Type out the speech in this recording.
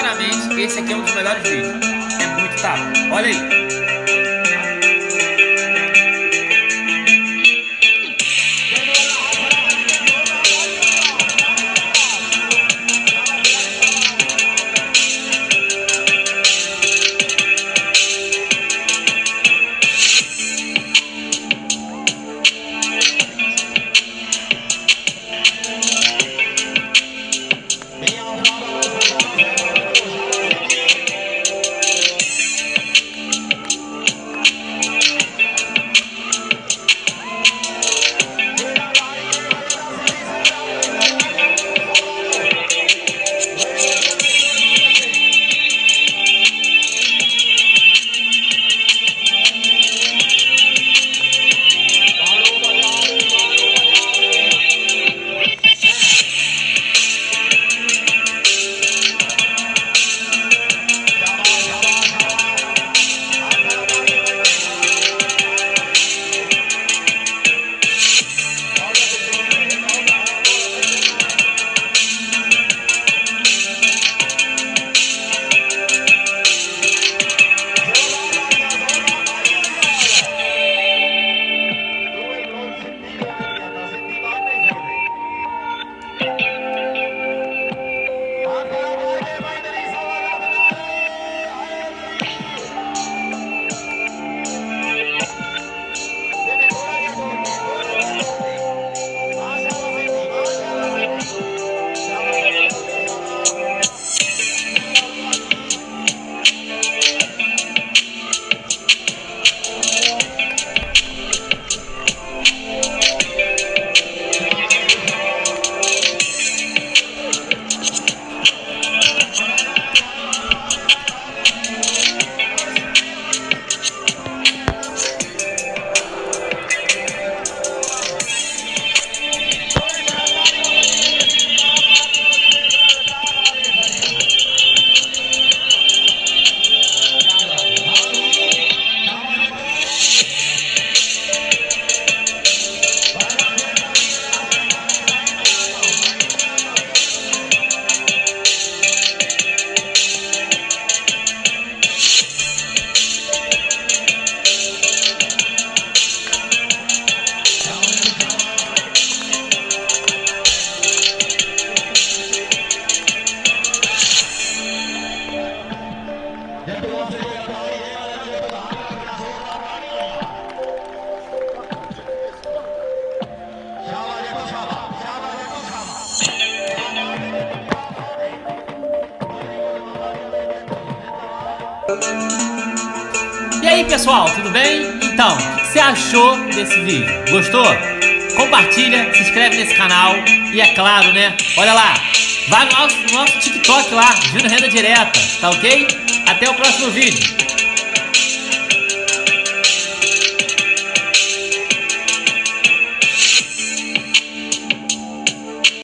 sinceramente, esse aqui é um dos melhores vídeos. É muito tapa. Olha aí. E aí pessoal, tudo bem? Então, o que você achou desse vídeo? Gostou? Compartilha, se inscreve nesse canal e é claro, né? Olha lá, vai no nosso, no nosso TikTok lá, Júnior Renda Direta, tá ok? Até o próximo vídeo.